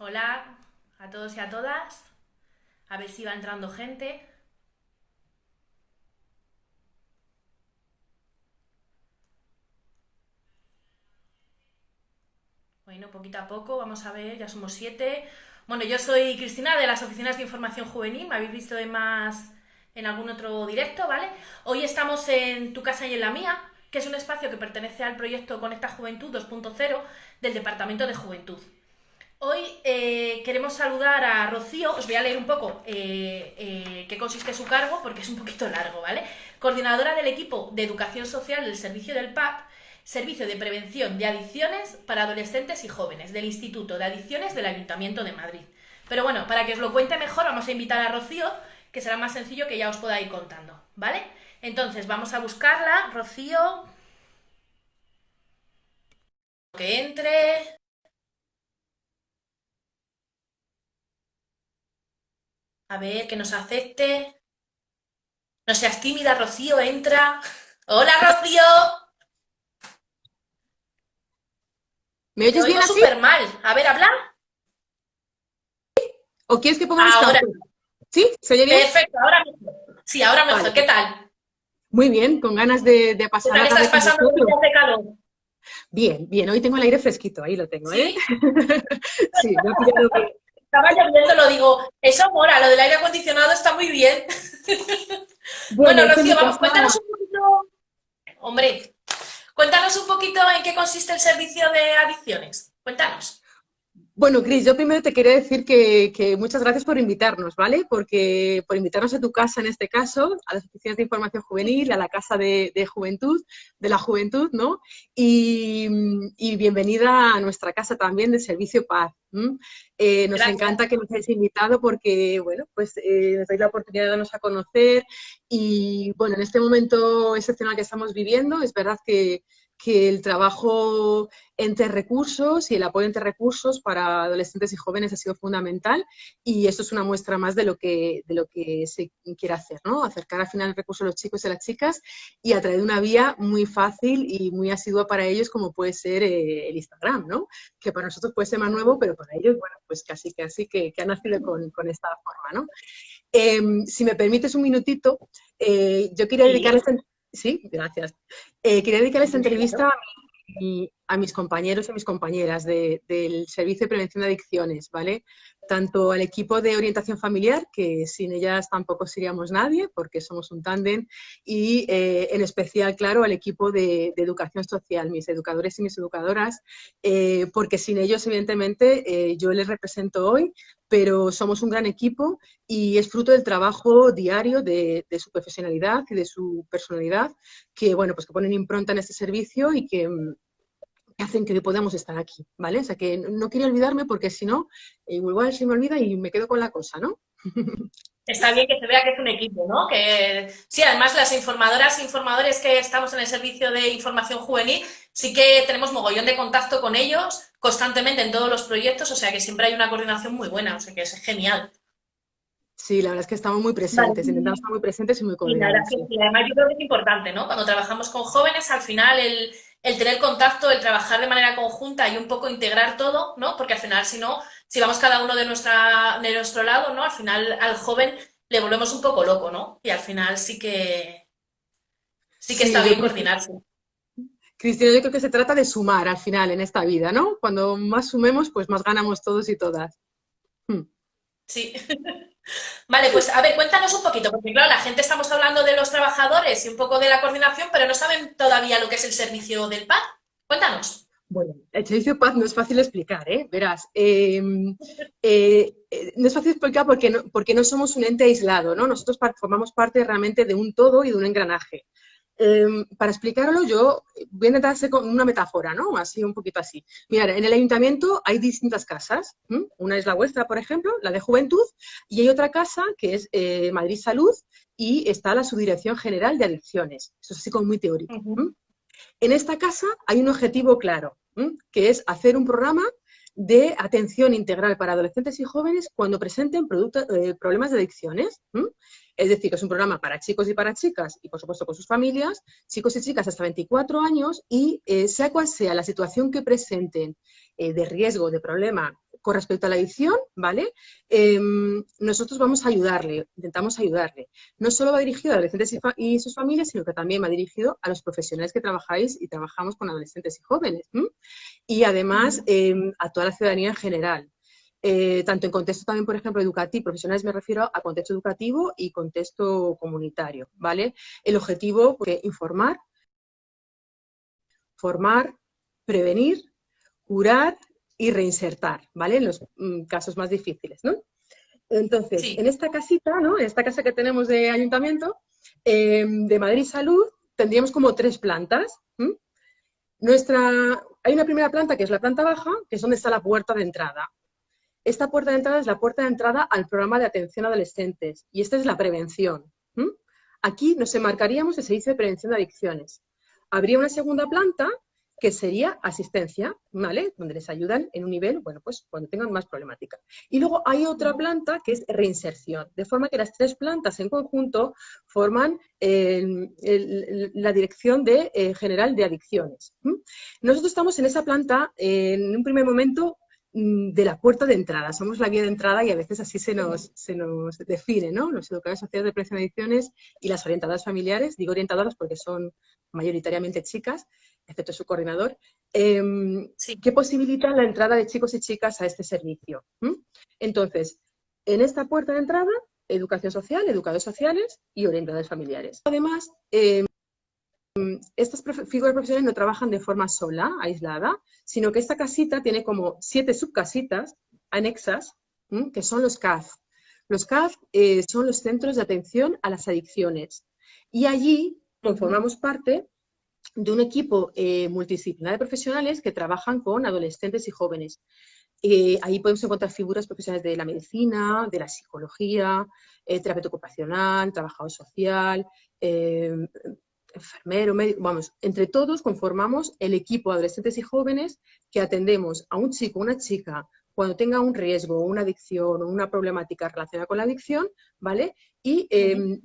Hola a todos y a todas. A ver si va entrando gente. Bueno, poquito a poco, vamos a ver, ya somos siete. Bueno, yo soy Cristina de las Oficinas de Información Juvenil, me habéis visto en más en algún otro directo, ¿vale? Hoy estamos en Tu Casa y en la Mía, que es un espacio que pertenece al proyecto Conecta Juventud 2.0 del Departamento de Juventud. Hoy eh, queremos saludar a Rocío, os voy a leer un poco eh, eh, qué consiste su cargo, porque es un poquito largo, ¿vale? Coordinadora del equipo de educación social del servicio del PAP, Servicio de Prevención de Adicciones para Adolescentes y Jóvenes, del Instituto de Adicciones del Ayuntamiento de Madrid. Pero bueno, para que os lo cuente mejor, vamos a invitar a Rocío, que será más sencillo que ya os pueda ir contando, ¿vale? Entonces, vamos a buscarla, Rocío. Que entre. A ver, que nos acepte. No seas tímida, Rocío, entra. ¡Hola, Rocío! ¿Me oyes bien así? súper mal. A ver, ¿habla? ¿O quieres que pongamos Ahora. ¿Sí? ¿Se oye bien? Perfecto, ahora mejor. Sí, ahora mejor. Vale. ¿Qué tal? Muy bien, con ganas de, de ¿Qué pasar tal la tarde estás pasando de calor? Bien, bien, hoy tengo el aire fresquito, ahí lo tengo, ¿eh? ¿Sí? Sí, me ha pillado bien. Estaba lloviendo, lo digo. Eso mola, lo del aire acondicionado está muy bien. Bueno, que Rocío, vamos, cuéntanos un poquito. Hombre, cuéntanos un poquito en qué consiste el servicio de adicciones. Cuéntanos. Bueno, Cris, yo primero te quería decir que, que muchas gracias por invitarnos, ¿vale? Porque por invitarnos a tu casa, en este caso, a las oficinas de información juvenil, a la casa de, de juventud, de la juventud, ¿no? Y, y bienvenida a nuestra casa también de Servicio Paz. Eh, nos Gracias. encanta que nos hayáis invitado porque, bueno, pues eh, nos dais la oportunidad de darnos a conocer y, bueno, en este momento excepcional que estamos viviendo, es verdad que, que el trabajo entre recursos y el apoyo entre recursos para adolescentes y jóvenes ha sido fundamental y esto es una muestra más de lo que, de lo que se quiere hacer, ¿no? Acercar al final el recurso a los chicos y a las chicas y a través de una vía muy fácil y muy asidua para ellos como puede ser eh, el Instagram, ¿no? Que para nosotros puede ser más nuevo, pero para ellos, bueno, pues casi casi que, que ha nacido con, con esta forma, ¿no? Em, si me permites un minutito, eh, yo quería Sí. Sí, gracias. Eh, quería dedicar esta entrevista a, mi- a mis compañeros y mis compañeras de- del Servicio de Prevención de Adicciones, ¿vale? Tanto al equipo de orientación familiar, que sin ellas tampoco seríamos nadie, porque somos un tándem, y eh, en especial, claro, al equipo de, educación social, mis educadores y mis educadoras, eh, porque sin ellos, evidentemente, eh, yo les represento hoy, pero somos un gran equipo y es fruto del trabajo diario de, de su profesionalidad y de su personalidad, que, bueno, pues que ponen impronta en este servicio y que, mm, que hacen que podamos estar aquí, ¿vale? O sea que no- quería olvidarme porque si no, eh, igual se me olvida y me quedo con la cosa, ¿no? Está bien que se vea que es un equipo, ¿no? Que sí, además las informadoras e informadores que estamos en el servicio de información juvenil, sí que tenemos mogollón de contacto con ellos constantemente en todos los proyectos, o sea que siempre hay una coordinación muy buena, o sea que es genial. Sí, la verdad es que estamos muy presentes, Vale. intentamos estar muy presentes y muy Y la coordinados. verdad es que sí, además yo creo que es importante, ¿no? Cuando trabajamos con jóvenes, al final el, el tener contacto, el trabajar de manera conjunta y un poco integrar todo, ¿no? Porque al final, si no, si vamos cada uno de, nuestra, de nuestro lado, ¿no? Al final al joven le volvemos un poco loco, ¿no? Y al final sí que sí que Sí, está bien coordinarse. Cristina, yo creo que se trata de sumar al final en esta vida, ¿no? Cuando más sumemos, pues más ganamos todos y todas. Hmm. Sí. Vale, pues a ver, cuéntanos un poquito, porque claro, la gente estamos hablando de los trabajadores y un poco de la coordinación, pero no saben todavía lo que es el servicio del PAD. Cuéntanos. Bueno, el servicio Paz no es fácil explicar, ¿eh? Verás, eh, eh, eh, no es fácil explicar porque no, porque no somos un ente aislado, ¿no? Nosotros formamos parte realmente de un todo y de un engranaje. Eh, para explicarlo, yo voy a intentar hacer con una metáfora, ¿no? Así, un poquito así. Mira, en el ayuntamiento hay distintas casas. ¿m? Una es la vuestra, por ejemplo, la de Juventud, y hay otra casa que es eh, Madrid Salud y está la Subdirección General de Adicciones. Eso es así como muy teórico. En esta casa hay un objetivo claro, ¿m? que es hacer un programa de atención integral para adolescentes y jóvenes cuando presenten eh, problemas de adicciones. ¿m? Es decir, que es un programa para chicos y para chicas y, por supuesto, con sus familias, chicos y chicas hasta 24 años y, eh, sea cual sea la situación que presenten eh, de riesgo, de problema con respecto a la adicción, ¿vale? Em, nosotros vamos a ayudarle, intentamos ayudarle. No solo va dirigido a adolescentes y, sus familias, sino que también va dirigido a los profesionales que trabajáis y trabajamos con adolescentes y jóvenes. Y además em, a toda la ciudadanía en general. Eh, tanto en contexto también, por ejemplo, educativo, profesionales me refiero a contexto educativo y contexto comunitario, ¿vale? El objetivo, es pues, informar, formar, prevenir, curar y reinsertar, ¿vale? En los mm, casos más difíciles, ¿no? Entonces, en esta casita, ¿no? En esta casa que tenemos de ayuntamiento, em, de Madrid Salud, tendríamos como tres plantas. Nuestra, hay una primera planta que es la planta baja, que es donde está la puerta de entrada. Esta puerta de entrada es la puerta de entrada al programa de atención a adolescentes y esta es la prevención. Aquí nos enmarcaríamos el servicio de prevención de adicciones. Habría una segunda planta que sería asistencia, ¿vale? Donde les ayudan en un nivel, bueno, pues cuando tengan más problemática. Y luego hay otra planta que es reinserción, de forma que las tres plantas en conjunto forman la Dirección eh, General de Adicciones. Nosotros estamos en esa planta, en un primer momento, de la puerta de entrada. Somos la guía de entrada y a veces así se nos, se nos define, ¿no? Los educadores sociales de prevención de adicciones y las orientadoras familiares, digo orientadoras porque son mayoritariamente chicas, excepto su coordinador, em, que posibilitan la entrada de chicos y chicas a este servicio. Entonces, en esta puerta de entrada, educación social, educadores sociales y orientadores familiares. Además, em, estas figuras profesionales no trabajan de forma sola, aislada, sino que esta casita tiene como siete subcasitas anexas, que son los CAF. Los CAF eh, son los centros de atención a las adicciones. Y allí conformamos parte de un equipo eh, multidisciplinar de profesionales que trabajan con adolescentes y jóvenes. Eh, ahí podemos encontrar figuras profesionales de la medicina, de la psicología, terapeuta ocupacional, trabajador social, enfermero, médico, vamos, entre todos conformamos el equipo de adolescentes y jóvenes que atendemos a un chico o una chica cuando tenga un riesgo, una adicción o una problemática relacionada con la adicción, ¿vale? Y, em,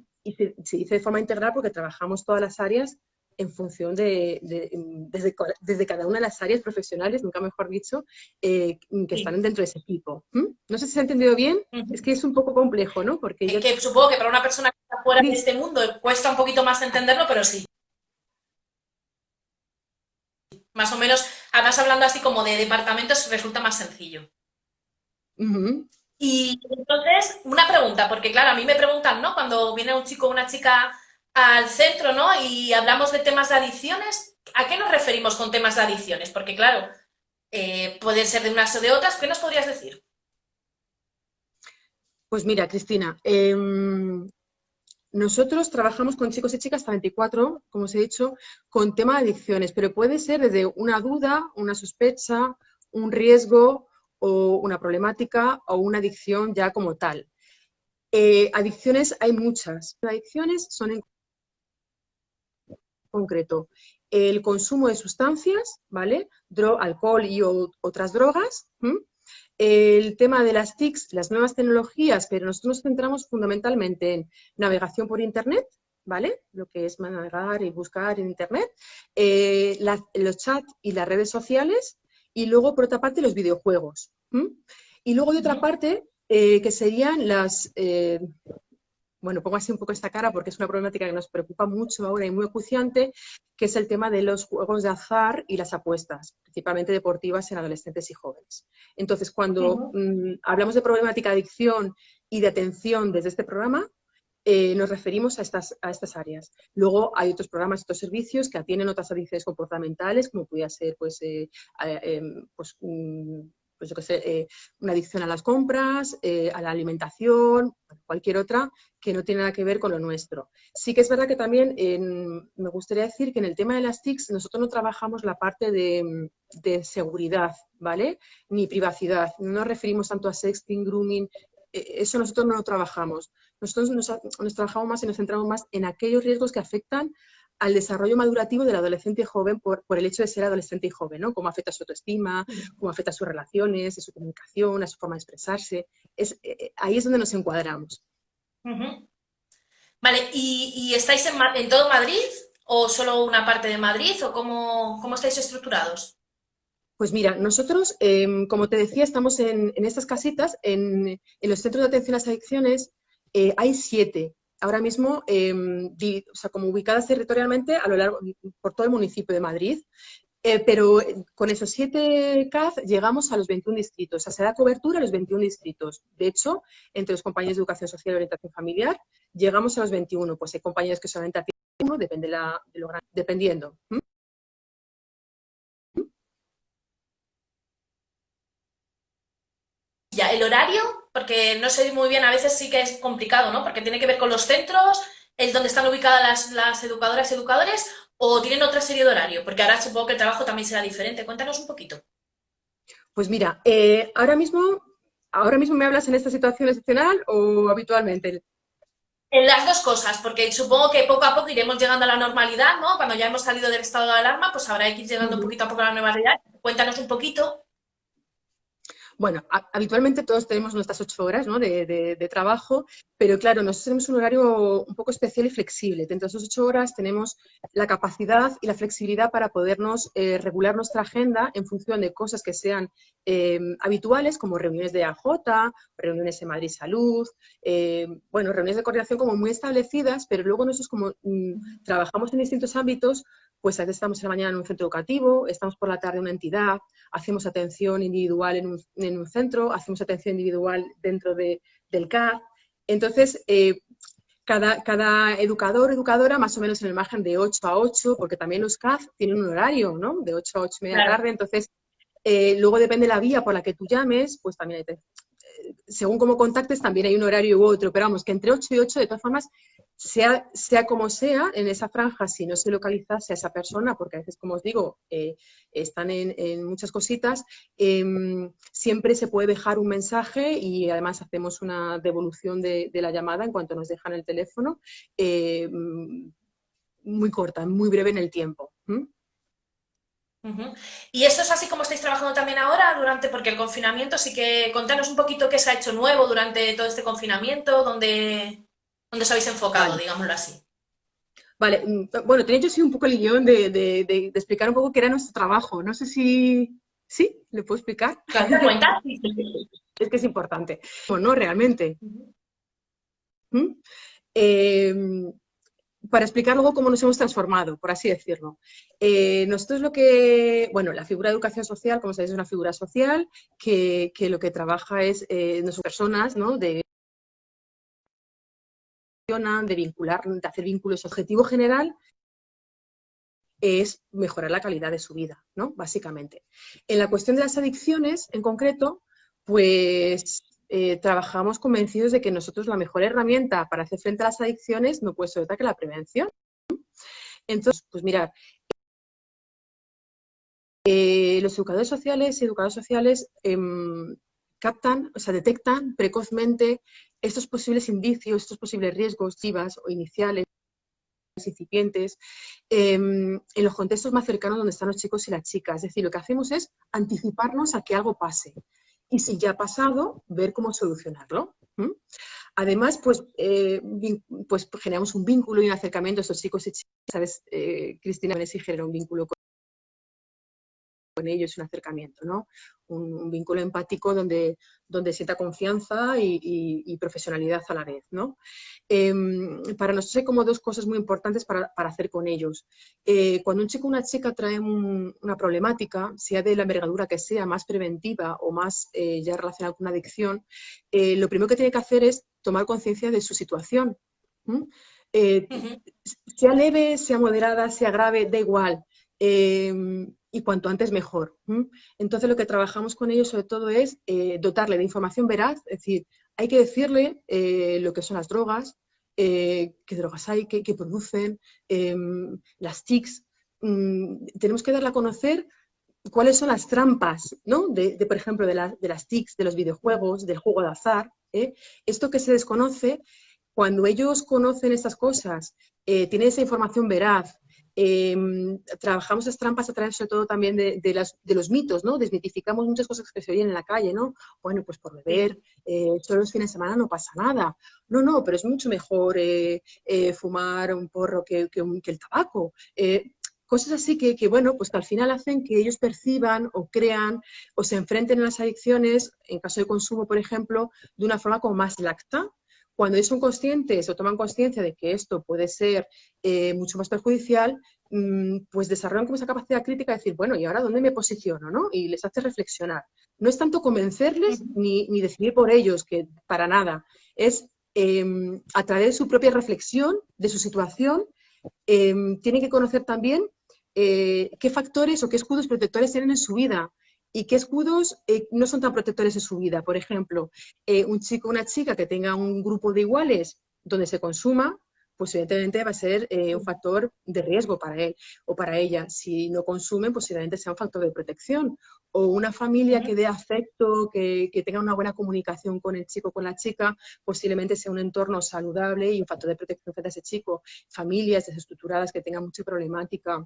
se, dice de forma integral porque trabajamos todas las áreas en función de, desde, cada una de las áreas profesionales, nunca mejor dicho, eh, que están dentro de ese equipo. No sé si se ha entendido bien, es que es un poco complejo, ¿no? Porque yo... que supongo que para una persona que está fuera de este mundo cuesta un poquito más entenderlo, pero sí. Más o menos, además hablando así como de departamentos, resulta más sencillo. Y entonces, una pregunta, porque claro, a mí me preguntan, ¿no? Cuando viene un chico o una chica al centro, ¿no? Y hablamos de temas de adicciones, ¿a qué nos referimos con temas de adicciones? Porque claro, eh, pueden ser de unas o de otras, ¿qué nos podrías decir? Pues mira, Cristina, em, nosotros trabajamos con chicos y chicas hasta 24, como os he dicho, con tema de adicciones, pero puede ser desde una duda, una sospecha, un riesgo o una problemática o una adicción ya como tal. Eh, adicciones hay muchas. Adicciones son concreto el consumo de sustancias, ¿vale? alcohol y otras drogas, el tema de las TICs, las nuevas tecnologías, pero nosotros nos centramos fundamentalmente en navegación por Internet, ¿vale? Lo que es navegar y buscar en Internet, eh, los chats y las redes sociales, y luego, por otra parte, los videojuegos. Y luego, de otra parte, eh, que serían las, eh, bueno, pongo así un poco esta cara porque es una problemática que nos preocupa mucho ahora y muy acuciante, que es el tema de los juegos de azar y las apuestas, principalmente deportivas en adolescentes y jóvenes. Entonces, cuando mm, hablamos de problemática de adicción y de atención desde este programa, eh, nos referimos a estas, a estas áreas. Luego hay otros programas, otros servicios que atienden otras adicciones comportamentales, como podría ser pues, eh, em, pues pues yo sé, eh, una adicción a las compras, eh, a la alimentación, cualquier otra que no tiene nada que ver con lo nuestro. Sí que es verdad que también me gustaría decir que en el tema de las TICs nosotros no trabajamos la parte de, seguridad, ¿vale? Ni privacidad. No nos referimos tanto a sexting, grooming, eh, eso nosotros no lo trabajamos. Nosotros nos, nos, trabajamos más y nos centramos más en aquellos riesgos que afectan al desarrollo madurativo del adolescente joven por, el hecho de ser adolescente y joven, ¿no? Cómo afecta su autoestima, cómo afecta a sus relaciones, a su comunicación, a su forma de expresarse. Es, eh, eh, ahí es donde nos encuadramos. Vale, ¿y, estáis en, todo Madrid o solo una parte de Madrid o cómo, cómo estáis estructurados? Pues mira, nosotros, em, como te decía, estamos en, estas casitas, en, los centros de atención a las adicciones, eh, hay siete. Ahora mismo, em, o sea, como ubicadas territorialmente a lo largo, por todo el municipio de Madrid, eh, pero con esos siete CAF llegamos a los 21 distritos, o sea, se da cobertura a los 21 distritos. De hecho, entre los compañeros de educación social y orientación familiar, llegamos a los 21. Pues hay compañeros que solamente atienden uno, depende de lo dependiendo. Ya, el horario, porque no sé muy bien, a veces sí que es complicado, ¿no? Porque tiene que ver con los centros, el donde están ubicadas las, las educadoras y educadores, o tienen otra serie de horario, porque ahora supongo que el trabajo también será diferente. Cuéntanos un poquito. Pues mira, eh, ahora mismo, ahora mismo me hablas en esta situación excepcional o habitualmente. En las dos cosas, porque supongo que poco a poco iremos llegando a la normalidad, ¿no? Cuando ya hemos salido del estado de alarma, pues habrá que ir llegando un poquito a poco a la normalidad. Cuéntanos un poquito bueno, habitualmente todos tenemos nuestras ocho horas de, trabajo, pero claro, nosotros tenemos un horario un poco especial y flexible. Dentro de esas ocho horas tenemos la capacidad y la flexibilidad para podernos eh, regular nuestra agenda en función de cosas que sean eh, habituales, como reuniones de AJ, reuniones en Madrid Salud, eh, bueno, reuniones de coordinación como muy establecidas, pero luego nosotros como mm, trabajamos en distintos ámbitos, pues a veces estamos en la mañana en un centro educativo, estamos por la tarde en una entidad, hacemos atención individual en un, centro, hacemos atención individual dentro de, del CAD. Entonces, eh, cada, cada, educador educadora más o menos en el margen de 8 a 8, porque también los CAD tienen un horario, ¿no? De 8 a 8 y media tarde, entonces eh, luego depende la vía por la que tú llames, pues también hay, eh, según cómo contactes también hay un horario u otro, pero vamos, que entre 8 y 8 de todas formas sea, sea como sea, en esa franja, si no se localizase a esa persona, porque a veces, como os digo, eh, están en, muchas cositas, em, siempre se puede dejar un mensaje y además hacemos una devolución de, la llamada en cuanto nos dejan el teléfono, em, muy corta, muy breve en el tiempo. ¿Y esto es así como estáis trabajando también ahora, durante, porque el confinamiento, sí que contanos un poquito qué se ha hecho nuevo durante todo este confinamiento, donde ¿Dónde os habéis enfocado, digámoslo así? Vale, mm, bueno, tenía yo sí un poco el guion de, explicar un poco qué era nuestro trabajo. No sé si... ¿Sí? ¿Le puedo explicar? cuenta? es que es importante. O no, realmente. ¿Mm? Em, para explicar luego cómo nos hemos transformado, por así decirlo. Eh, nosotros lo que, bueno, la figura de educación social, como sabéis, es una figura social que, lo que trabaja es eh, personas, ¿no? De de vincular, de hacer vínculos. Su objetivo general es mejorar la calidad de su vida, ¿no? Básicamente. En la cuestión de las adicciones, en concreto, pues eh, trabajamos convencidos de que nosotros la mejor herramienta para hacer frente a las adicciones no puede ser otra que la prevención. Entonces, pues mirar, eh, los educadores sociales y educadores sociales em, captan, o sea, detectan precozmente estos posibles indicios, estos posibles riesgos, chivas o iniciales, incipientes, em, en los contextos más cercanos donde están los chicos y las chicas. Es decir, lo que hacemos es anticiparnos a que algo pase. Y si ya ha pasado, ver cómo solucionarlo. Además, pues, eh, pues generamos un vínculo y un acercamiento a estos chicos y chicas. ¿Sabes? Eh, Cristina Messi genera un vínculo con con ellos, un acercamiento, ¿no? Un, vínculo empático donde, donde sienta confianza y, profesionalidad a la vez, ¿no? Em, para nosotros hay como dos cosas muy importantes para, hacer con ellos. Eh, cuando un chico o una chica trae una problemática, sea de la envergadura que sea, más preventiva o más eh, ya relacionada con una adicción, eh, lo primero que tiene que hacer es tomar conciencia de su situación. Sea leve, sea moderada, sea grave, da igual. Em, y cuanto antes mejor. Entonces lo que trabajamos con ellos sobre todo es eh, dotarle de información veraz, es decir, hay que decirle eh, lo que son las drogas, eh, qué drogas hay, qué, producen, em, las TICs, mm, tenemos que darle a conocer cuáles son las trampas, ¿no? De, por ejemplo, de, de, las TICs, de los videojuegos, del juego de azar. Esto que se desconoce, cuando ellos conocen estas cosas, tienen esa información veraz, Em, trabajamos las trampas a través sobre todo también de, los mitos, ¿no? Desmitificamos muchas cosas que se oyen en la calle, ¿no? Bueno, pues por beber, eh, solo los fines de semana no pasa nada. No, no, pero es mucho mejor eh, eh, fumar un porro que, el tabaco. cosas así que, que, bueno, pues que al final hacen que ellos perciban o crean o se enfrenten a las adicciones, en caso de consumo, por ejemplo, de una forma como más lacta, cuando ellos son conscientes o toman conciencia de que esto puede ser eh, mucho más perjudicial, mm, pues desarrollan como esa capacidad crítica de decir, bueno, ¿y ahora dónde me posiciono? ¿no? Y les hace reflexionar. No es tanto convencerles ni, ni decidir por ellos, que para nada. Es em, a través de su propia reflexión, de su situación, em, tienen que conocer también eh, qué factores o qué escudos protectores tienen en su vida y qué escudos eh, no son tan protectores en su vida. Por ejemplo, eh, un chico o una chica que tenga un grupo de iguales donde se consuma, pues evidentemente va a ser eh, un factor de riesgo para él o para ella. Si no consumen, posiblemente sea un factor de protección. O una familia que dé afecto, que, que tenga una buena comunicación con el chico o con la chica, posiblemente sea un entorno saludable y un factor de protección frente a ese chico. Familias desestructuradas que tengan mucha problemática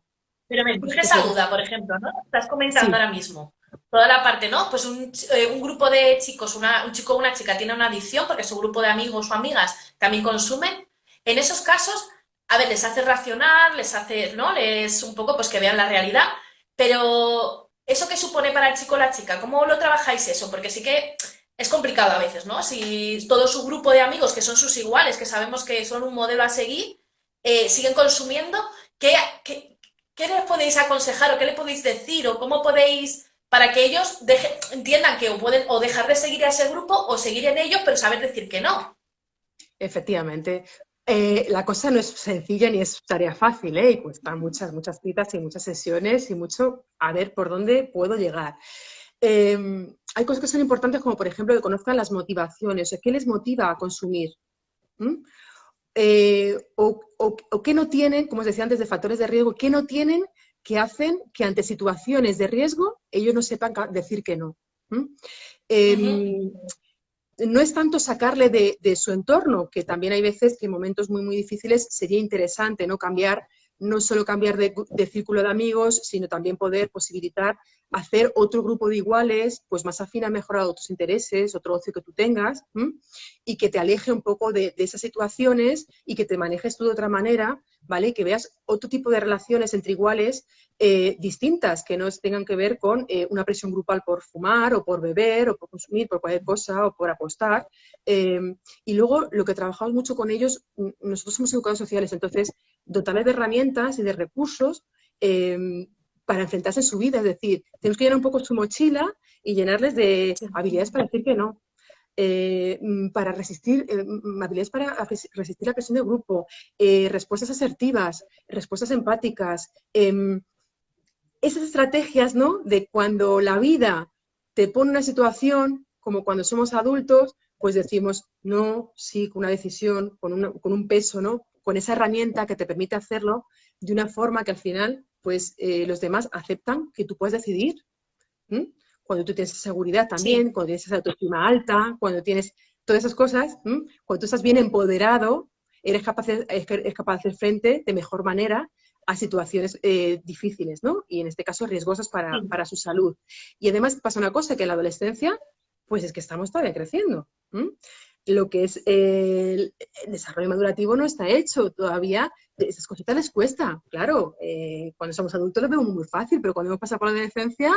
pero me surge esa duda, por ejemplo, ¿no? Estás comentando ahora mismo toda la parte, ¿no? Pues un, eh, un grupo de chicos, una, un chico o una chica tiene una adicción porque su grupo de amigos o amigas también consumen. En esos casos, a ver, les hace racionar, les hace, ¿no? Les un poco pues que vean la realidad, pero ¿eso qué supone para el chico o la chica? ¿Cómo lo trabajáis eso? Porque sí que es complicado a veces, ¿no? Si todo su grupo de amigos, que son sus iguales, que sabemos que son un modelo a seguir, eh, siguen consumiendo, ¿qué, qué ¿qué les podéis aconsejar o qué les podéis decir o cómo podéis para que ellos entiendan que o pueden o dejar de seguir a ese grupo o seguir en ellos, pero saber decir que no? Efectivamente. Eh, la cosa no es sencilla ni es tarea fácil, ¿eh? Y cuestan muchas, muchas citas y muchas sesiones y mucho a ver por dónde puedo llegar. Em, hay cosas que son importantes como, por ejemplo, que conozcan las motivaciones, o qué les motiva a consumir. Eh, o, qué no tienen, como os decía antes, de factores de riesgo, qué no tienen que hacen que ante situaciones de riesgo ellos no sepan decir que no. Em, no es tanto sacarle de, de, su entorno, que también hay veces que en momentos muy, muy difíciles sería interesante no cambiar no solo cambiar de, círculo de amigos, sino también poder posibilitar hacer otro grupo de iguales, pues más afín a mejorar otros intereses, otro ocio que tú tengas, y que te aleje un poco de, esas situaciones y que te manejes tú de otra manera, ¿vale? Que veas otro tipo de relaciones entre iguales eh, distintas, que no tengan que ver con eh, una presión grupal por fumar o por beber o por consumir, por cualquier cosa o por apostar. Em, y luego lo que trabajamos mucho con ellos, nosotros somos educadores sociales, entonces dotarles de herramientas y de recursos em, para enfrentarse a su vida. Es decir, tenemos que llenar un poco su mochila y llenarles de habilidades para decir que no. Eh, mm, para resistir, eh, mm, habilidades para resistir la presión de grupo, eh, respuestas asertivas, respuestas empáticas, em, esas estrategias, ¿no? De cuando la vida te pone una situación, como cuando somos adultos, pues decimos no, sí, con una decisión, con, con un peso, ¿no? Con esa herramienta que te permite hacerlo de una forma que al final pues eh, los demás aceptan que tú puedes decidir. Cuando tú tienes seguridad también, cuando tienes esa autoestima alta, cuando tienes todas esas cosas, cuando tú estás bien empoderado, eres capaz, de, capaz de hacer frente de mejor manera a situaciones eh, difíciles, ¿no? Y en este caso riesgosas para, para, su salud. Y además pasa una cosa, que en la adolescencia, pues es que estamos todavía creciendo lo que es el, desarrollo madurativo no está hecho todavía. Esas cositas les cuesta, claro. Eh, cuando somos adultos lo vemos muy fácil, pero cuando hemos pasado por la adolescencia,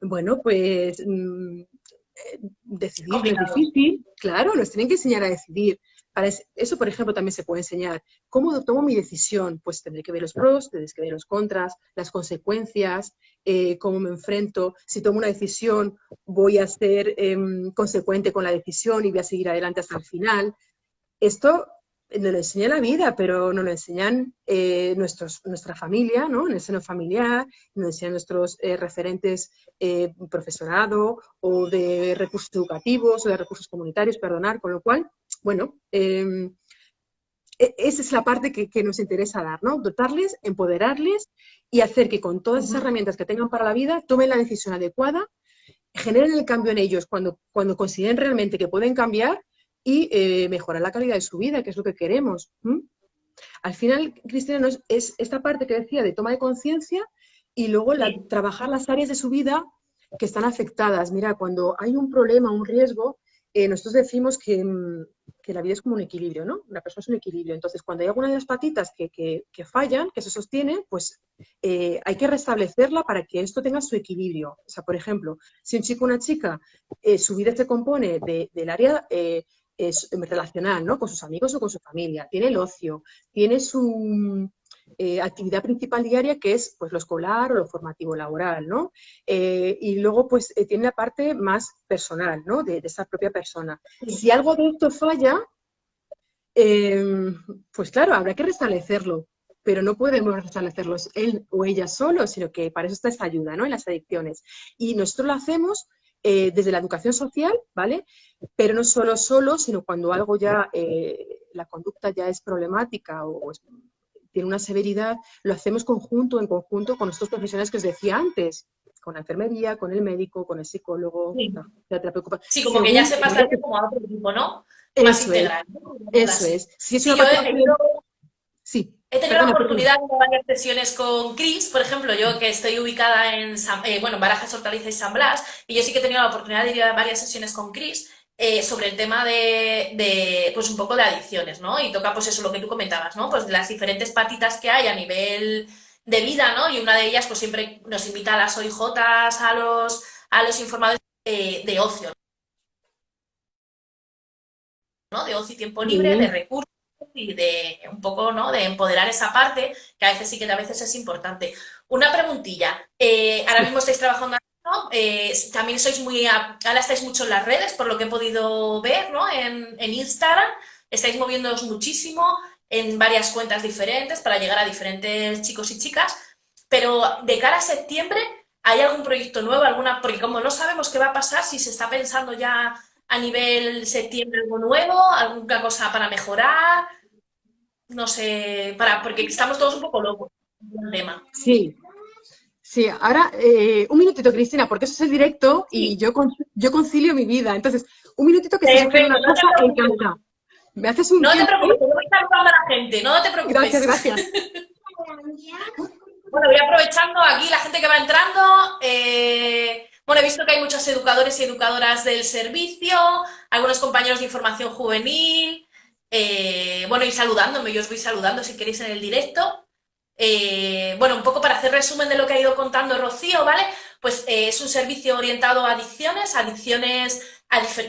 bueno, pues mm, eh, decidir es difícil. Claro, nos tienen que enseñar a decidir. Para eso, por ejemplo, también se puede enseñar. ¿Cómo tomo mi decisión? Pues tendré que ver los pros, tendré que ver los contras, las consecuencias, eh, cómo me enfrento. Si tomo una decisión, voy a ser em, consecuente con la decisión y voy a seguir adelante hasta el final. Esto nos lo enseña la vida, pero nos lo enseñan eh, nuestros, nuestra familia, ¿no? en el seno familiar, nos enseñan nuestros eh, referentes profesorado o de recursos educativos o de recursos comunitarios, perdonar, con lo cual bueno, em, e, esa es la parte que, nos interesa dar, ¿no? Dotarles, empoderarles y hacer que con todas esas herramientas que tengan para la vida tomen la decisión adecuada, generen el cambio en ellos cuando, cuando consideren realmente que pueden cambiar y eh, mejorar la calidad de su vida, que es lo que queremos. Al final, Cristina, es, esta parte que decía de toma de conciencia y luego trabajar las áreas de su vida que están afectadas. Mira, cuando hay un problema, un riesgo, eh, nosotros decimos mm, que la vida es como un equilibrio, ¿no? La persona es un equilibrio. Entonces, cuando hay alguna de las patitas que, que, fallan, que se sostienen, pues eh, hay que restablecerla para que esto tenga su equilibrio. O sea, por ejemplo, si un chico o una chica, eh, su vida se compone del área eh, relacional, ¿no? Con sus amigos o con su familia, tiene el ocio, tiene su eh, actividad principal diaria que es pues, lo escolar o lo formativo laboral, ¿no? Eh, y luego pues eh, tiene la parte más personal, ¿no? De, esa propia persona. Si algo de esto falla, pues claro, habrá que restablecerlo, pero no podemos restablecerlo él o ella solo, sino que para eso está esta ayuda, ¿no? En las adicciones. Y nosotros lo hacemos desde la educación social, ¿vale? Pero no solo solo, sino cuando algo ya, la conducta ya es problemática o, es tiene una severidad, lo hacemos conjunto, en conjunto con estos profesionales que os decía antes, con la enfermería, con el médico, con el psicólogo, sí. Sí, como que ya se pasa como a otro tipo, ¿no? Más eso integral. Es, Eso es. Si es una sí, He tenido la oportunidad de varias sesiones con Cris, por ejemplo, yo que estoy ubicada en, eh, bueno, Barajas, Hortaliza y San Blas, y yo sí que he tenido la oportunidad de ir a varias sesiones con Cris, eh, sobre el tema de, pues un poco de adicciones, ¿no? Y toca, pues eso, lo que tú comentabas, ¿no? Pues las diferentes patitas que hay a nivel de vida, ¿no? Y una de ellas, pues siempre nos invita a las OIJs, a los, a los informadores de ocio, ¿no? De ocio y tiempo libre, de recursos y de un poco, ¿no? De empoderar esa parte, que a veces sí que a veces es importante. Una preguntilla. Eh, ahora mismo estáis trabajando eh, también sois muy, ahora estáis mucho en las redes, por lo que he podido ver, ¿no? En, Instagram, estáis moviéndoos muchísimo en varias cuentas diferentes para llegar a diferentes chicos y chicas, pero de cara a septiembre, ¿hay algún proyecto nuevo? alguna Porque como no sabemos qué va a pasar, si se está pensando ya a nivel septiembre algo nuevo, alguna cosa para mejorar, no sé, para porque estamos todos un poco locos tema. Sí, Sí, ahora eh, un minutito, Cristina, porque eso es el directo y yo, yo concilio mi vida. Entonces, un minutito que se una cosa encanta. Me haces un. No te preocupes, voy a saludando a la gente, no te preocupes. Gracias, gracias. bueno, voy aprovechando aquí la gente que va entrando. Eh, bueno, he visto que hay muchos educadores y educadoras del servicio, algunos compañeros de información juvenil. Eh, bueno, y saludándome, yo os voy saludando si queréis en el directo. Eh, bueno, un poco para hacer resumen de lo que ha ido contando Rocío, ¿vale? Pues eh, es un servicio orientado a adicciones, adicciones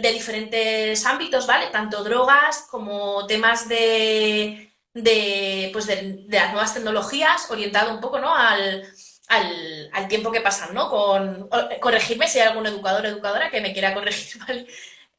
de diferentes ámbitos, ¿vale? Tanto drogas como temas de, pues de, las nuevas tecnologías, orientado un poco, ¿no? Al, tiempo que pasan, ¿no? Con, corregirme si hay algún educador o educadora que me quiera corregir, ¿vale?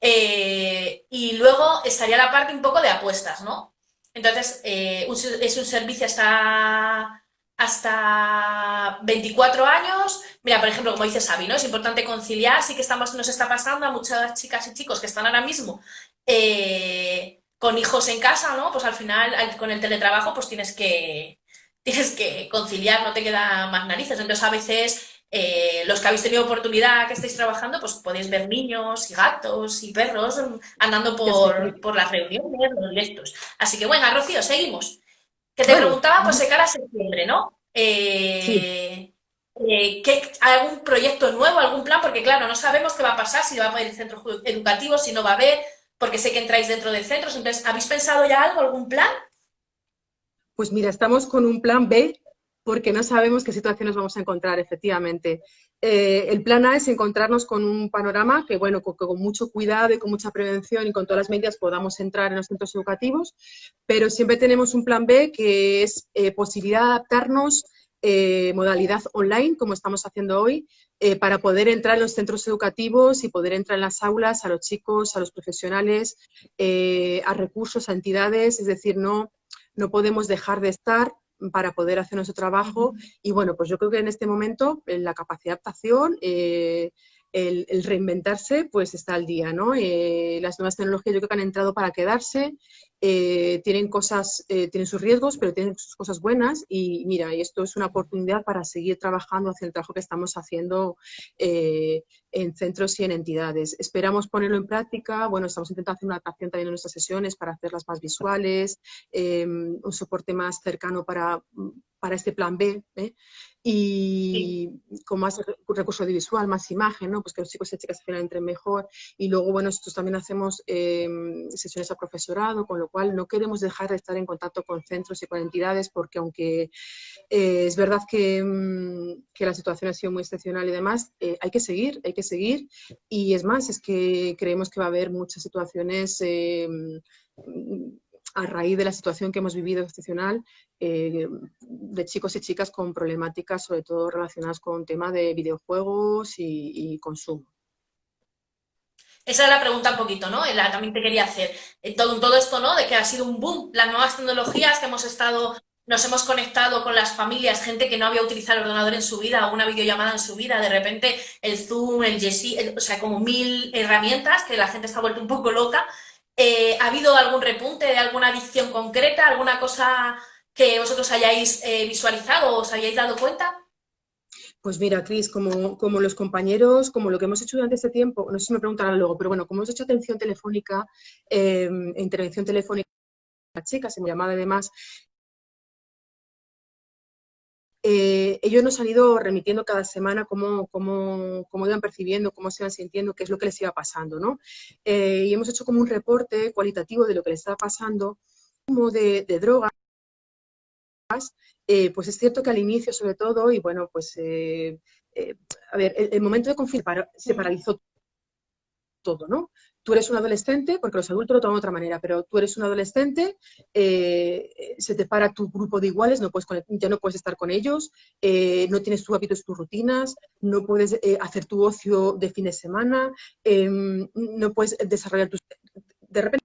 Eh, y luego estaría la parte un poco de apuestas, ¿no? Entonces, eh, es un servicio hasta, hasta 24 años. Mira, por ejemplo, como dice Sabi, ¿no? Es importante conciliar, sí que estamos, nos está pasando a muchas chicas y chicos que están ahora mismo eh, con hijos en casa, ¿no? Pues al final, con el teletrabajo, pues tienes que, tienes que conciliar, no te queda más narices. Entonces, a veces eh, los que habéis tenido oportunidad que estéis trabajando, pues podéis ver niños y gatos y perros andando por, por las reuniones, los directos. Así que bueno, Rocío, seguimos. Que te preguntaba, pues de cara a septiembre, ¿no? Eh, eh, ¿hay ¿Algún proyecto nuevo, algún plan? Porque claro, no sabemos qué va a pasar, si va a haber centro educativo, si no va a haber, porque sé que entráis dentro de centros. Entonces, ¿habéis pensado ya algo, algún plan? Pues mira, estamos con un plan B porque no sabemos qué situaciones vamos a encontrar, efectivamente. Eh, el plan A es encontrarnos con un panorama que, bueno, con, mucho cuidado y con mucha prevención y con todas las medidas podamos entrar en los centros educativos, pero siempre tenemos un plan B que es eh, posibilidad de adaptarnos eh, modalidad online, como estamos haciendo hoy, para poder entrar en los centros educativos y poder entrar en las aulas a los chicos, a los profesionales, a recursos, a entidades, es decir, no, no podemos dejar de estar para poder hacer nuestro trabajo. Y bueno, pues yo creo que en este momento la capacidad de adaptación, eh, el, reinventarse, pues está al día, ¿no? Eh, las nuevas tecnologías yo creo que han entrado para quedarse eh, tienen cosas, tienen sus riesgos, pero tienen sus cosas buenas y mira, y esto es una oportunidad para seguir trabajando hacia el trabajo que estamos haciendo en centros y en entidades. Esperamos ponerlo en práctica, bueno, estamos intentando hacer una adaptación también en nuestras sesiones para hacerlas más visuales, em, un soporte más cercano para, para este plan B, y con, más, recurso audiovisual, más imagen, ¿no? Pues que los chicos y chicas al final entren mejor. Y luego, bueno, nosotros también hacemos em, sesiones a profesorado, con lo cual no queremos dejar de estar en contacto con centros y con entidades, porque aunque eh, es verdad que, mm, que, la situación ha sido muy excepcional y demás, eh, hay que seguir, hay que seguir. Y es más, es que creemos que va a haber muchas situaciones em, a raíz de la situación que hemos vivido excepcional eh, de chicos y chicas con problemáticas sobre todo relacionadas con tema de videojuegos y, consumo. Esa es la pregunta un poquito, ¿no? La, también te quería hacer. Eh, todo, todo esto, ¿no? De que ha sido un boom, las nuevas tecnologías que hemos estado, nos hemos conectado con las familias, gente que no había utilizado el ordenador en su vida o una videollamada en su vida, de repente el Zoom, el Jesse, o sea, como mil herramientas que la gente está vuelto un poco loca eh, ¿Ha habido algún repunte de alguna adicción concreta, alguna cosa que vosotros hayáis eh, visualizado o os hayáis dado cuenta? Pues mira, Cris, como, como, los compañeros, como lo que hemos hecho durante este tiempo, no sé si me preguntarán luego, pero bueno, como hemos hecho atención telefónica, eh, intervención telefónica, chicas, en llamada además, eh, ellos nos han ido remitiendo cada semana cómo, cómo, cómo, iban percibiendo, cómo se iban sintiendo, qué es lo que les iba pasando, ¿no? Eh, y hemos hecho como un reporte cualitativo de lo que les estaba pasando, como de, drogas, eh, pues es cierto que al inicio sobre todo, y bueno, pues, a ver, el, el momento de confirmar se paralizó todo, ¿no? tú eres un adolescente, porque los adultos lo toman de otra manera, pero tú eres un adolescente, eh, se te para tu grupo de iguales, no puedes ya no puedes estar con ellos, eh, no tienes tus hábitos, tus rutinas, no puedes eh, hacer tu ocio de fin de semana, em, no puedes desarrollar tus... De repente...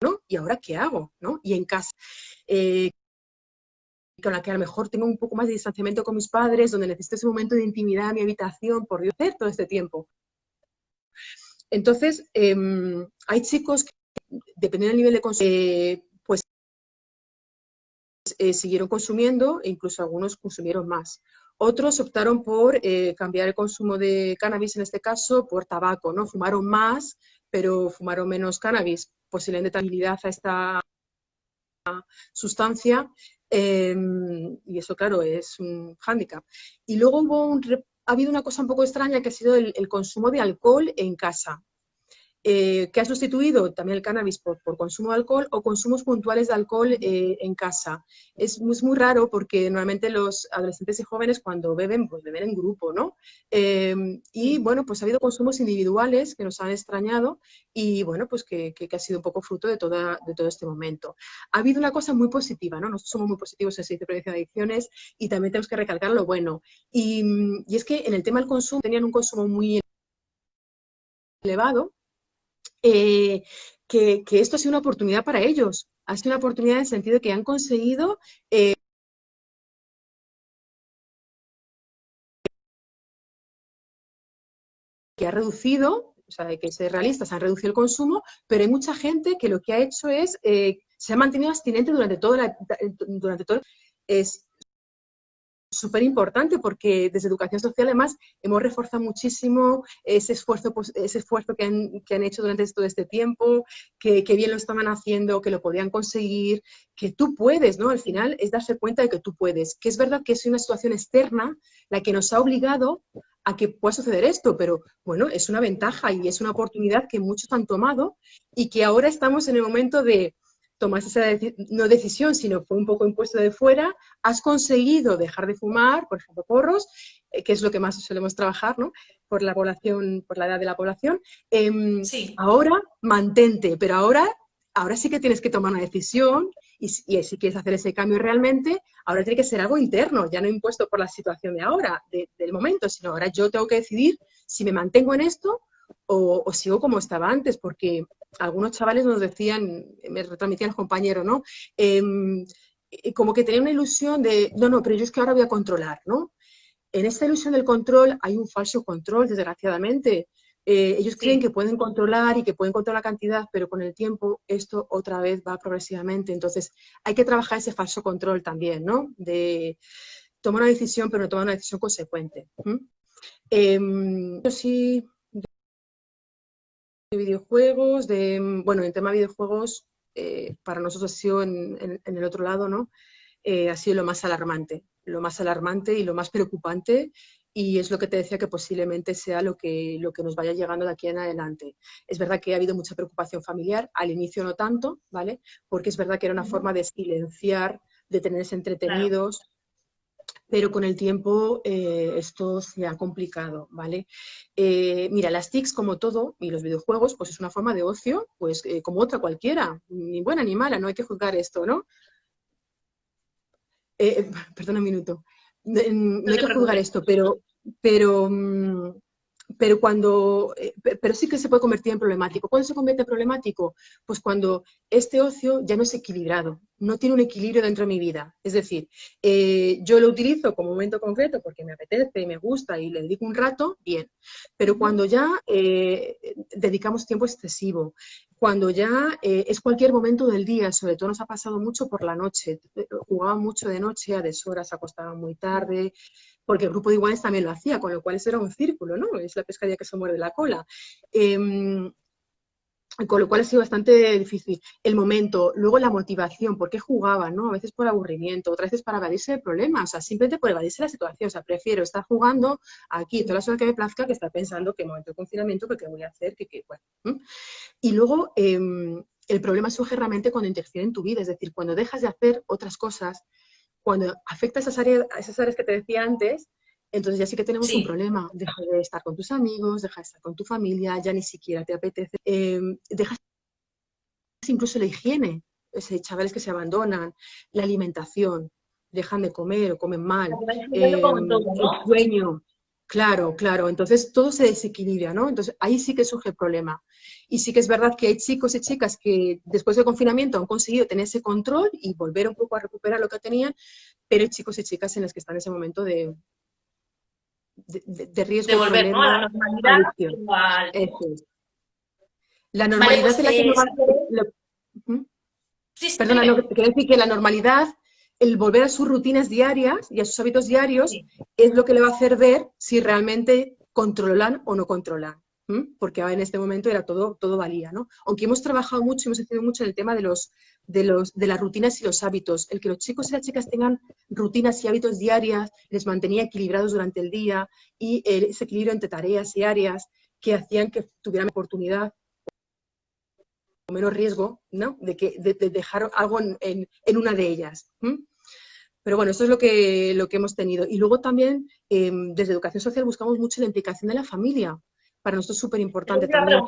¿no? ¿Y ahora qué hago? ¿no? Y en casa con la que a lo mejor tengo un poco más de distanciamiento con mis padres, donde necesito ese momento de intimidad en mi habitación, por Dios, todo este tiempo. Entonces, em, hay chicos que, dependiendo del nivel de consumo, eh, pues eh, siguieron consumiendo e incluso algunos consumieron más. Otros optaron por eh, cambiar el consumo de cannabis, en este caso, por tabaco, ¿no? Fumaron más, pero fumaron menos cannabis, posiblemente habilidad a esta sustancia, em, y eso, claro, es un hándicap. Y luego hubo un, ha habido una cosa un poco extraña que ha sido el, consumo de alcohol en casa. Eh, que ha sustituido también el cannabis por, consumo de alcohol o consumos puntuales de alcohol eh, en casa. Es, muy raro porque normalmente los adolescentes y jóvenes cuando beben, pues beben en grupo, ¿no? Em, y bueno, pues ha habido consumos individuales que nos han extrañado y bueno, pues que, ha sido un poco fruto de, toda, de todo este momento. Ha habido una cosa muy positiva, ¿no? Nosotros somos muy positivos en el Servicio de Prevención de Adicciones y también tenemos que recalcar lo bueno. Y, y es que en el tema del consumo tenían un consumo muy elevado, eh, que, esto ha sido una oportunidad para ellos. Ha sido una oportunidad en el sentido de que han conseguido eh, que ha reducido, o sea, que ser realistas, han reducido el consumo, pero hay mucha gente que lo que ha hecho es, eh, se ha mantenido abstinente durante todo, la, durante todo es, súper importante porque desde Educación Social además hemos reforzado muchísimo ese esfuerzo, pues, ese esfuerzo que han, que han hecho durante todo este tiempo, que, que, bien lo estaban haciendo, que lo podían conseguir, que tú puedes, ¿no? Al final es darse cuenta de que tú puedes, que es verdad que es una situación externa la que nos ha obligado a que pueda suceder esto, pero bueno, es una ventaja y es una oportunidad que muchos han tomado y que ahora estamos en el momento de tomaste esa no decisión, sino fue un poco impuesto de fuera, has conseguido dejar de fumar, por ejemplo, porros, eh, que es lo que más solemos trabajar, ¿no? Por la población, por la edad de la población. Em, sí. Ahora, mantente, pero ahora, ahora sí que tienes que tomar una decisión y, si quieres hacer ese cambio realmente, ahora tiene que ser algo interno, ya no impuesto por la situación de ahora, del momento, sino ahora yo tengo que decidir si me mantengo en esto o, sigo como estaba antes, porque algunos chavales nos decían, me retransmitían los compañeros, ¿no? Em, como que tenían una ilusión de, no, no, pero yo es que ahora voy a controlar, ¿no? En esta ilusión del control hay un falso control, desgraciadamente. Eh, ellos creen que pueden controlar y que pueden controlar la cantidad, pero con el tiempo esto otra vez va progresivamente. Entonces, hay que trabajar ese falso control también, ¿no? De tomar una decisión, pero no tomar una decisión consecuente. Eh, sí de videojuegos, de, bueno, en tema de videojuegos, eh, para nosotros ha sido en, el otro lado, ¿no? Eh, ha sido lo más alarmante. lo más alarmante y lo más preocupante y es lo que te decía que posiblemente sea lo que, lo que nos vaya llegando de aquí en adelante. Es verdad que ha habido mucha preocupación familiar, al inicio no tanto, ¿vale? Porque es verdad que era una forma de silenciar, de tenerse entretenidos, pero con el tiempo eh, esto se ha complicado, ¿vale? Eh, mira, las TICs, como todo, y los videojuegos, pues es una forma de ocio, pues eh, como otra cualquiera, ni buena ni mala, no hay que juzgar esto, ¿no? perdona un minuto. No, hay que juzgar esto, pero, pero mm, pero cuando, eh, pero sí que se puede convertir en problemático. ¿Cuándo se convierte en problemático? Pues cuando este ocio ya no es equilibrado, no tiene un equilibrio dentro de mi vida. Es decir, eh, yo lo utilizo como momento concreto porque me apetece, me gusta y le dedico un rato, bien. Pero cuando ya eh, dedicamos tiempo excesivo, cuando ya es cualquier momento del día, sobre todo nos ha pasado mucho por la noche, jugaba mucho de noche, a deshoras, acostaba muy tarde, porque el grupo de iguales también lo hacía, con lo cual eso era un círculo, ¿no? Es la pescadilla que se muerde la cola. Em, con lo cual ha sido bastante difícil. El momento, luego la motivación, ¿por qué jugaban? ¿no? A veces por aburrimiento, otras veces para evadirse de problemas, o sea, simplemente por evadirse la situación. O sea, prefiero estar jugando aquí toda la horas que me plazca que estar pensando qué momento de confinamiento, qué voy a hacer, qué, qué bueno. Y luego, em, el problema surge realmente cuando interfiere en tu vida, es decir, cuando dejas de hacer otras cosas cuando afecta a esas áreas, esas áreas que te decía antes, entonces ya sí que tenemos un problema. Deja de estar con tus amigos, deja de estar con tu familia, ya ni siquiera te apetece. Eh, dejas incluso la higiene, chavales que se abandonan, la alimentación, dejan de comer o comen mal, eh, el sueño, Claro, claro. Entonces todo se desequilibra, ¿no? Entonces ahí sí que surge el problema. Y sí que es verdad que hay chicos y chicas que después del confinamiento han conseguido tener ese control y volver un poco a recuperar lo que tenían, pero hay chicos y chicas en los que están en ese momento de, de, riesgo. De volver a la normalidad. La normalidad la que Perdona, no, quiero decir que la normalidad el volver a sus rutinas diarias y a sus hábitos diarios es lo que le va a hacer ver si realmente controlan o no controlan. Porque en este momento era todo, todo valía, ¿no? Aunque hemos trabajado mucho, hemos hecho mucho en el tema de, los, de, los, de las rutinas y los hábitos. El que los chicos y las chicas tengan rutinas y hábitos diarias les mantenía equilibrados durante el día y ese equilibrio entre tareas y áreas que hacían que tuvieran oportunidad menos riesgo ¿no? de, que, de, dejar algo en, en, una de ellas. Pero bueno, eso es lo que, lo que hemos tenido. Y luego también, em, desde Educación Social, buscamos mucho la implicación de la familia. Para nosotros es súper importante también.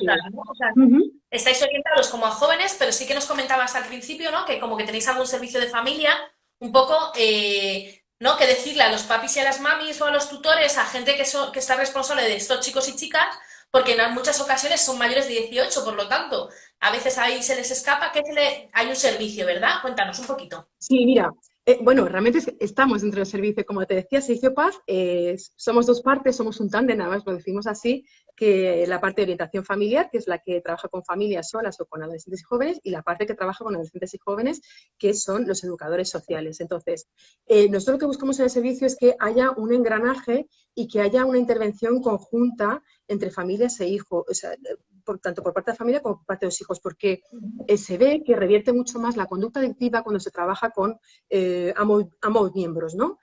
Estáis orientados como a jóvenes, pero sí que nos comentabas al principio, ¿no? Que como que tenéis algún servicio de familia, un poco, eh, ¿no? Que decirle a los papis y a las mamis o a los tutores, a gente que, que está responsable de estos chicos y chicas, porque en muchas ocasiones son mayores de 18, por lo tanto, a veces ahí se les escapa que hay un servicio, ¿verdad? Cuéntanos un poquito. Sí, mira, eh, bueno, realmente estamos dentro del servicio, como te decía, Servicio Paz, somos dos partes, somos un tándem, nada más lo decimos así, que la parte de orientación familiar, que es la que trabaja con familias solas o con adolescentes y jóvenes, y la parte que trabaja con adolescentes y jóvenes, que son los educadores sociales. Entonces, eh, nosotros lo que buscamos en el servicio es que haya un engranaje y que haya una intervención conjunta entre familias e hijos, tanto por parte de la familia como por parte de los hijos, porque eh, se ve que revierte mucho más la conducta adictiva cuando se trabaja con eh, ambos, miembros, ¿no?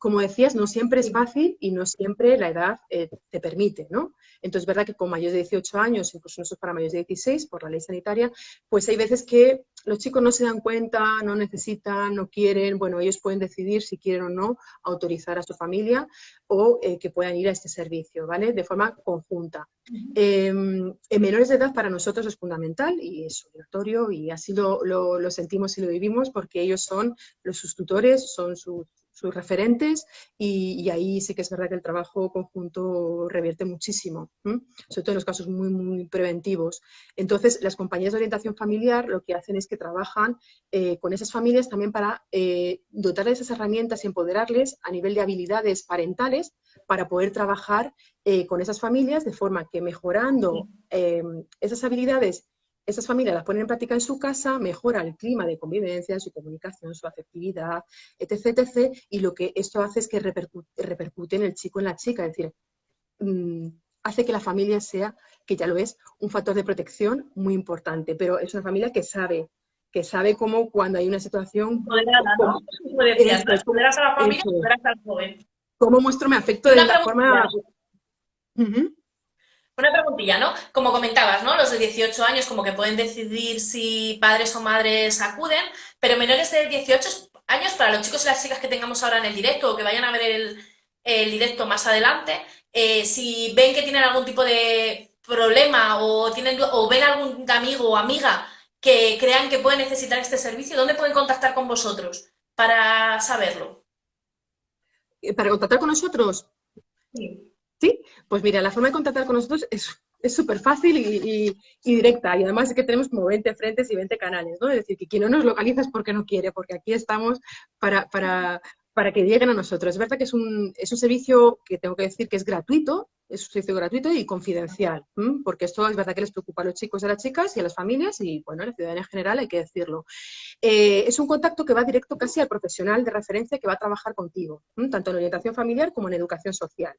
Como decías, no siempre es fácil y no siempre la edad eh, te permite, ¿no? Entonces, es verdad que con mayores de 18 años, incluso no para mayores de 16, por la ley sanitaria, pues hay veces que los chicos no se dan cuenta, no necesitan, no quieren, bueno, ellos pueden decidir si quieren o no autorizar a su familia o eh, que puedan ir a este servicio, ¿vale? De forma conjunta. Em, en menores de edad para nosotros es fundamental y es obligatorio y así lo, lo sentimos y lo vivimos porque ellos son los sus tutores, son sus sus referentes y, ahí sí que es verdad que el trabajo conjunto revierte muchísimo, sobre todo en los casos muy, muy preventivos. Entonces, las compañías de orientación familiar lo que hacen es que trabajan eh, con esas familias también para eh, dotarles esas herramientas y empoderarles a nivel de habilidades parentales para poder trabajar eh, con esas familias de forma que mejorando esas habilidades esas familias las ponen en práctica en su casa, mejora el clima de convivencia, su comunicación, su afectividad, etc, etc. Y lo que esto hace es que repercute, en el chico, en la chica, es decir, mm, hace que la familia sea, que ya lo es, un factor de protección muy importante, pero es una familia que sabe que sabe cómo cuando hay una situación... Moderada, ¿no? Como decías, a la familia, empoderas al joven. ¿Cómo muestro mi afecto de la forma... Una preguntilla, ¿no? Como comentabas, ¿no? Los de 18 años como que pueden decidir si padres o madres acuden, pero menores de 18 años, para los chicos y las chicas que tengamos ahora en el directo o que vayan a ver el, el directo más adelante, eh, si ven que tienen algún tipo de problema o, tienen, o ven algún amigo o amiga que crean que puede necesitar este servicio, ¿dónde pueden contactar con vosotros para saberlo? Eh, ¿Para contactar con nosotros? Sí. ¿Sí? Pues mira, la forma de contactar con nosotros es súper fácil y, directa. Y además es que tenemos como 20 frentes y 20 canales, ¿no? Es decir, que quien no nos localiza es porque no quiere, porque aquí estamos para, para, para que lleguen a nosotros. Es verdad que es un, es un servicio que tengo que decir que es gratuito, es un servicio gratuito y confidencial, porque esto es verdad que les preocupa a los chicos y a las chicas y a las familias y, bueno, a la ciudadanía en general hay que decirlo. Eh, es un contacto que va directo casi al profesional de referencia que va a trabajar contigo, tanto en orientación familiar como en educación social.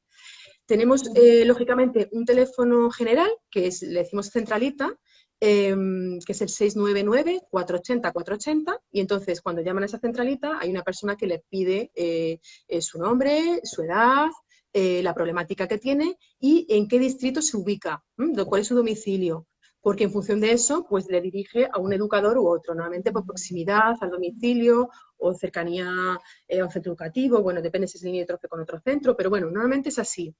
Tenemos, eh, lógicamente, un teléfono general, que es, le decimos centralita, Em, que es el 699-480-480, y entonces cuando llaman a esa centralita hay una persona que le pide eh, eh, su nombre, su edad, la problemática que tiene y en qué distrito se ubica, cuál es su domicilio. Porque en función de eso, pues le dirige a un educador u otro, normalmente por proximidad al domicilio o cercanía eh, a un centro educativo, bueno, depende si es limítrofe con otro centro, pero bueno, normalmente es así.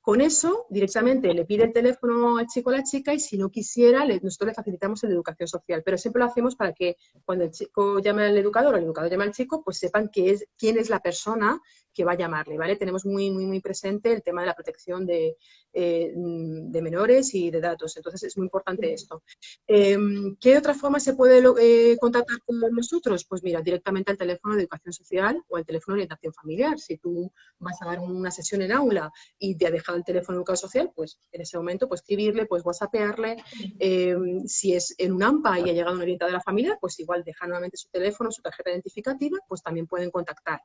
Con eso, directamente le pide el teléfono al chico o a la chica y si no quisiera, nosotros le facilitamos el de educación social, pero siempre lo hacemos para que cuando el chico llame al educador o el educador llame al chico, pues sepan es, quién es la persona que va a llamarle, ¿vale? Tenemos muy, muy, muy presente el tema de la protección de, eh, de menores y de datos, entonces es muy importante esto. Em, ¿Qué otra forma se puede eh, contactar con nosotros? Pues mira, directamente al teléfono de educación social o al teléfono de orientación familiar. Si tú vas a dar una sesión en aula y te ha dejado el teléfono de educación social, pues en ese momento pues escribirle, pues whatsappearle. Em, si es en un AMPA y ha llegado un orientador de la familia, pues igual deja nuevamente su teléfono, su tarjeta identificativa, pues también pueden contactar.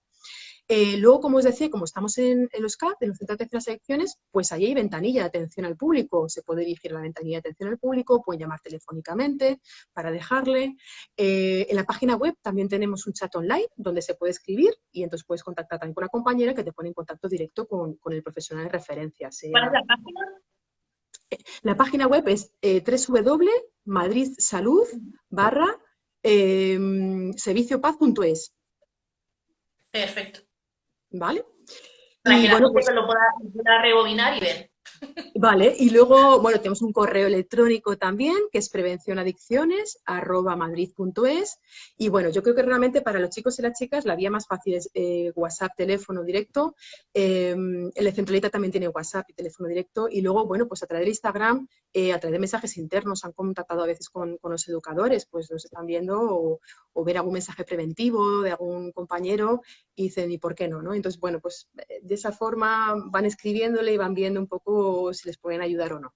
Eh, luego, como os decía, como estamos en, los CAP, en los centros de atención a selecciones, pues ahí hay ventanilla de atención al público. Se puede dirigir a la ventanilla de atención al público, pueden llamar telefónicamente para dejarle. Eh, en la página web también tenemos un chat online donde se puede escribir y entonces puedes contactar también con una compañera que te pone en contacto directo con, el profesional de referencia. ¿Cuál es la página? La página web es eh, www.madridsalud barra serviciopaz.es. Perfecto. ¿vale? Para que bueno, pues, lo pueda, rebobinar y ver. Vale, y luego, bueno, tenemos un correo electrónico también, que es prevencionadicciones, arroba madrid.es, y bueno, yo creo que realmente para los chicos y las chicas la vía más fácil es eh, WhatsApp, teléfono directo, em, el Centralita también tiene WhatsApp y teléfono directo, y luego, bueno, pues a través de Instagram, eh, a través de mensajes internos, han contactado a veces con, los educadores, pues los están viendo, o, o, ver algún mensaje preventivo de algún compañero, y dicen, ¿y por qué no? no? Entonces, bueno, pues de esa forma van escribiéndole y van viendo un poco si les pueden ayudar o no.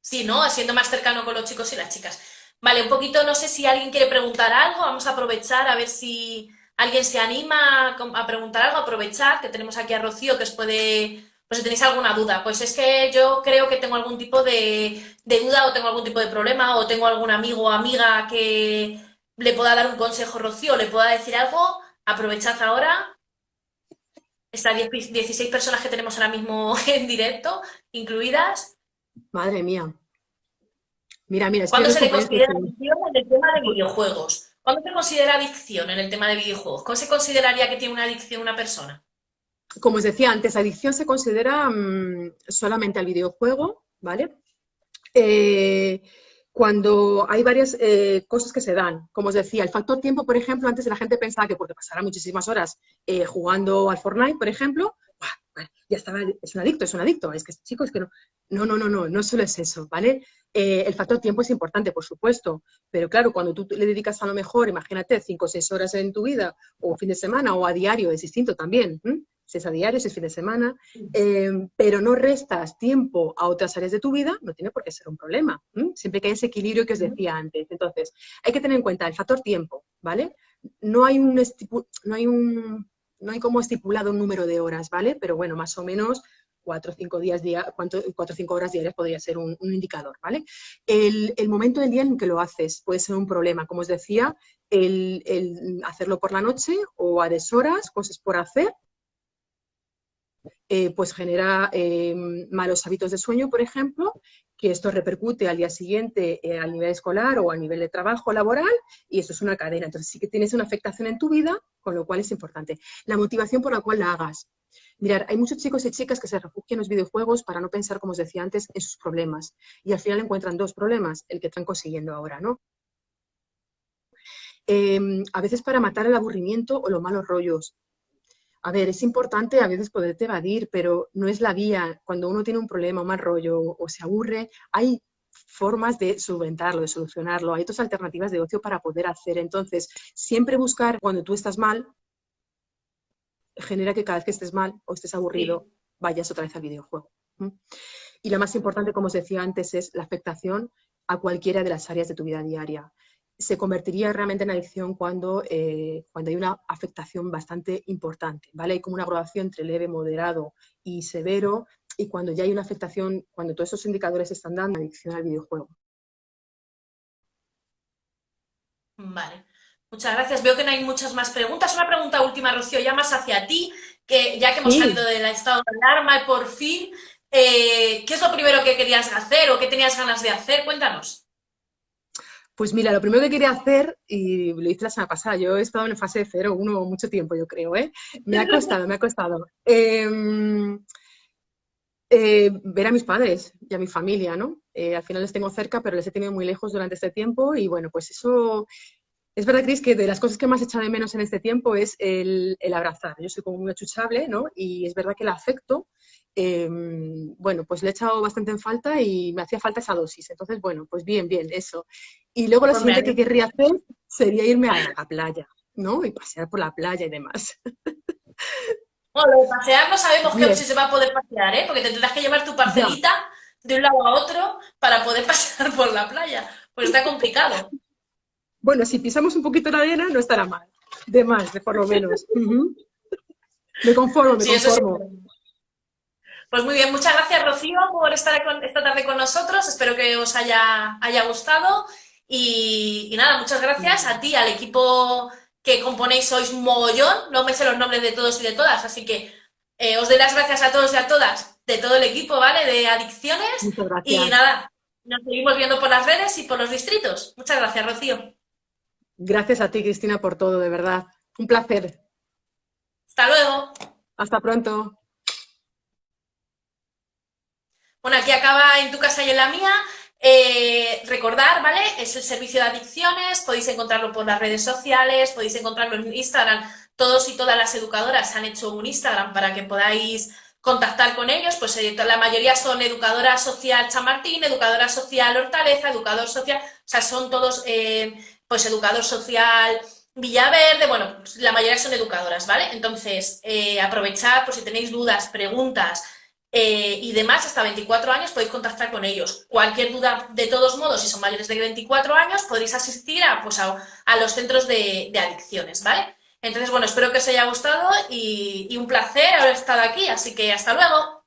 Sí, ¿no? Siendo más cercano con los chicos y las chicas. Vale, un poquito, no sé si alguien quiere preguntar algo, vamos a aprovechar a ver si alguien se anima a preguntar algo, aprovechar, que tenemos aquí a Rocío que os puede, pues si tenéis alguna duda, pues es que yo creo que tengo algún tipo de, duda o tengo algún tipo de problema o tengo algún amigo o amiga que le pueda dar un consejo Rocío, le pueda decir algo, aprovechad ahora estas 16 personas que tenemos ahora mismo en directo, incluidas. Madre mía. Mira, mira. ¿Cuándo se le considera adicción en el tema de videojuegos? ¿Cuándo se considera adicción en el tema de videojuegos? ¿Cómo se consideraría que tiene una adicción una persona? Como os decía antes, adicción se considera mm, solamente al videojuego, ¿vale? Eh, cuando hay varias eh, cosas que se dan. Como os decía, el factor tiempo, por ejemplo, antes la gente pensaba que porque pasara muchísimas horas eh, jugando al Fortnite, por ejemplo, ya estaba, es un adicto, es un adicto, es que este chico es que no. No, no, no, no, no solo es eso, ¿vale? Eh, el factor tiempo es importante, por supuesto, pero claro, cuando tú le dedicas a lo mejor, imagínate, cinco o seis horas en tu vida, o fin de semana, o a diario, es distinto también si es a diario, si es fin de semana, eh, pero no restas tiempo a otras áreas de tu vida, no tiene por qué ser un problema. Siempre que hay ese equilibrio que os decía antes. Entonces, hay que tener en cuenta el factor tiempo, ¿vale? No hay un, no hay un, no hay como estipulado un número de horas, ¿vale? Pero bueno, más o menos cuatro o cinco, días, cuatro, cuatro, cinco horas diarias podría ser un, indicador, ¿vale? El, momento del día en que lo haces puede ser un problema, como os decía, el, hacerlo por la noche o a deshoras, cosas por hacer, eh, pues genera eh, malos hábitos de sueño, por ejemplo, que esto repercute al día siguiente eh, a nivel escolar o a nivel de trabajo laboral y esto es una cadena. Entonces sí que tienes una afectación en tu vida, con lo cual es importante. La motivación por la cual la hagas. Mirar, hay muchos chicos y chicas que se refugian en los videojuegos para no pensar, como os decía antes, en sus problemas. Y al final encuentran dos problemas, el que están consiguiendo ahora, ¿no? Em, a veces para matar el aburrimiento o los malos rollos. A ver, es importante a veces poderte evadir, pero no es la vía. Cuando uno tiene un problema, un mal rollo o se aburre, hay formas de solventarlo, de solucionarlo. Hay otras alternativas de ocio para poder hacer. Entonces, siempre buscar cuando tú estás mal, genera que cada vez que estés mal o estés aburrido, vayas otra vez al videojuego. Y lo más importante, como os decía antes, es la afectación a cualquiera de las áreas de tu vida diaria se convertiría realmente en adicción cuando, eh, cuando hay una afectación bastante importante, ¿vale? Hay como una graduación entre leve, moderado y severo, y cuando ya hay una afectación, cuando todos esos indicadores están dando adicción al videojuego. Vale, muchas gracias. Veo que no hay muchas más preguntas. Una pregunta última, Rocío, ya más hacia ti, que ya que hemos salido del estado de alarma y por fin, eh, ¿qué es lo primero que querías hacer o qué tenías ganas de hacer? Cuéntanos. Pues mira, lo primero que quería hacer, y lo hice la semana pasada, yo he estado en fase 0, 1 mucho tiempo, yo creo, ¿eh? Me ha costado, me ha costado. Em, eh, ver a mis padres y a mi familia, ¿no? Eh, al final les tengo cerca, pero les he tenido muy lejos durante este tiempo y bueno, pues eso... Es verdad, Cris, que de las cosas que más he echado de menos en este tiempo es el, el abrazar. Yo soy como muy achuchable, ¿no? Y es verdad que el afecto Em, bueno, pues le he echado bastante en falta y me hacía falta esa dosis. Entonces, bueno, pues bien, bien, eso. Y luego lo pues siguiente que querría hacer sería irme a la playa, ¿no? Y pasear por la playa y demás. Bueno, de pasear no sabemos que si se va a poder pasear, ¿eh? Porque tendrás que llevar tu parcelita de un lado a otro para poder pasear por la playa. Pues está complicado. Bueno, si pisamos un poquito la arena no estará mal. De más, de por lo menos. Me conformo, me conformo. Pues muy bien, muchas gracias Rocío por estar esta tarde con nosotros, espero que os haya, haya gustado y, nada, muchas gracias a ti, al equipo que componéis, sois mogollón, no me sé los nombres de todos y de todas, así que eh, os doy las gracias a todos y a todas de todo el equipo, ¿vale? De Adicciones y nada, nos seguimos viendo por las redes y por los distritos. Muchas gracias, Rocío. Gracias a ti, Cristina, por todo, de verdad. Un placer. Hasta luego. Hasta pronto. Bueno, aquí acaba en tu casa y en la mía. Eh, recordar, ¿vale? Es el servicio de adicciones, podéis encontrarlo por las redes sociales, podéis encontrarlo en Instagram. Todos y todas las educadoras han hecho un Instagram para que podáis contactar con ellos, pues eh, la mayoría son educadora social Chamartín, educadora social Hortaleza, educador social, o sea, son todos, eh, pues educador social Villaverde, bueno, la mayoría son educadoras, ¿vale? Entonces, aprovechad por si tenéis dudas, preguntas, eh, y demás, hasta 24 años podéis contactar con ellos. Cualquier duda, de todos modos, si son mayores de 24 años, podréis asistir a, pues a, los centros de, adicciones, ¿vale? Entonces, bueno, espero que os haya gustado y, y un placer haber estado aquí, así que hasta luego.